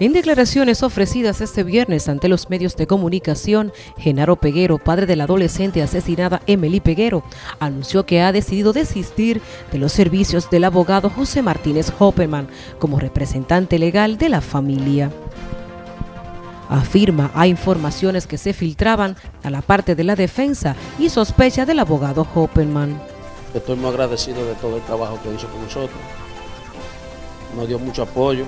En declaraciones ofrecidas este viernes ante los medios de comunicación, Genaro Peguero, padre de la adolescente asesinada Emily Peguero, anunció que ha decidido desistir de los servicios del abogado José Martínez Hopperman como representante legal de la familia. Afirma hay informaciones que se filtraban a la parte de la defensa y sospecha del abogado Hopperman. Estoy muy agradecido de todo el trabajo que hizo con nosotros. Nos dio mucho apoyo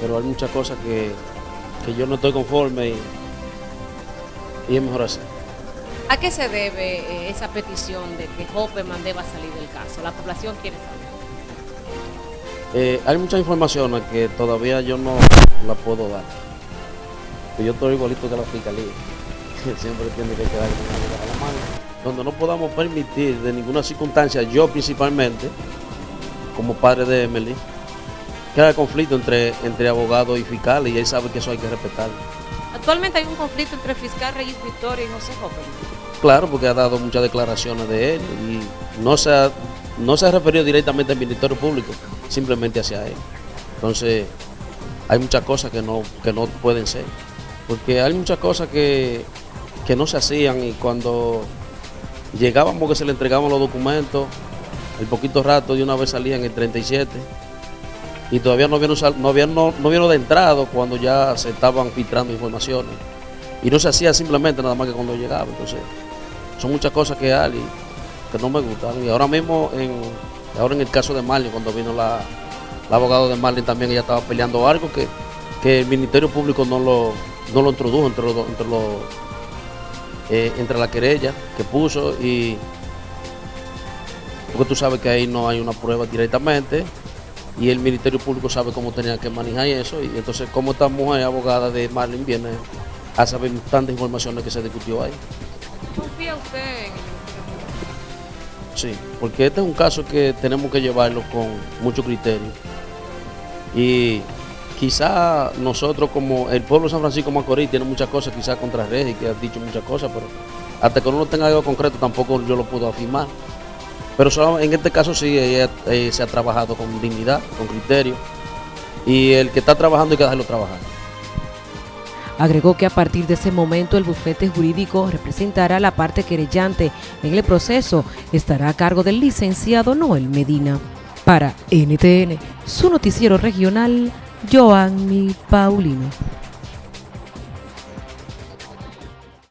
pero hay muchas cosas que, yo no estoy conforme y, es mejor así. ¿A qué se debe eh, esa petición de que Hopperman deba salir del caso? La población quiere saber. Eh, hay muchas informaciones que todavía yo no la puedo dar. Yo estoy igualito que la fiscalía, que siempre tiene que quedar con la mano. Donde no podamos permitir de ninguna circunstancia, yo principalmente, como padre de Emily, que hay conflicto entre, entre abogado y fiscal y él sabe que eso hay que respetarlo. Actualmente hay un conflicto entre fiscal Reyes Victoria y José Hopper. Claro, porque ha dado muchas declaraciones de él y no se ha, no se ha referido directamente al Ministerio Público, simplemente hacia él. Entonces, hay muchas cosas que no, que no pueden ser, porque hay muchas cosas que, que no se hacían y cuando llegábamos que se le entregaban los documentos, el poquito rato de una vez salían el 37 y todavía no vieron, no, habían, no, no de entrado cuando ya se estaban filtrando informaciones. Y no se hacía simplemente nada más que cuando llegaba. Entonces, son muchas cosas que hay que no me gustan. Y ahora mismo, en, ahora en el caso de Marlin, cuando vino la, abogado de Marlin también, ella estaba peleando algo que, el Ministerio Público no lo, lo introdujo entre, los, entre, los, eh, entre la querella que puso y porque tú sabes que ahí no hay una prueba directamente y el Ministerio Público sabe cómo tenía que manejar eso y entonces como esta mujer abogada de Marlin viene a saber tantas informaciones que se discutió ahí. ¿Confía usted en el Sí, porque este es un caso que tenemos que llevarlo con mucho criterio y quizá nosotros como el pueblo de San Francisco Macorís tiene muchas cosas quizás contra Regi que ha dicho muchas cosas, pero hasta que uno no tenga algo concreto tampoco yo lo puedo afirmar. Pero en este caso sí, se ha trabajado con dignidad, con criterio. Y el que está trabajando hay que dejarlo trabajar. Agregó que a partir de ese momento el bufete jurídico representará la parte querellante en el proceso. Estará a cargo del licenciado Noel Medina. Para NTN, su noticiero regional, Joanny Paulino.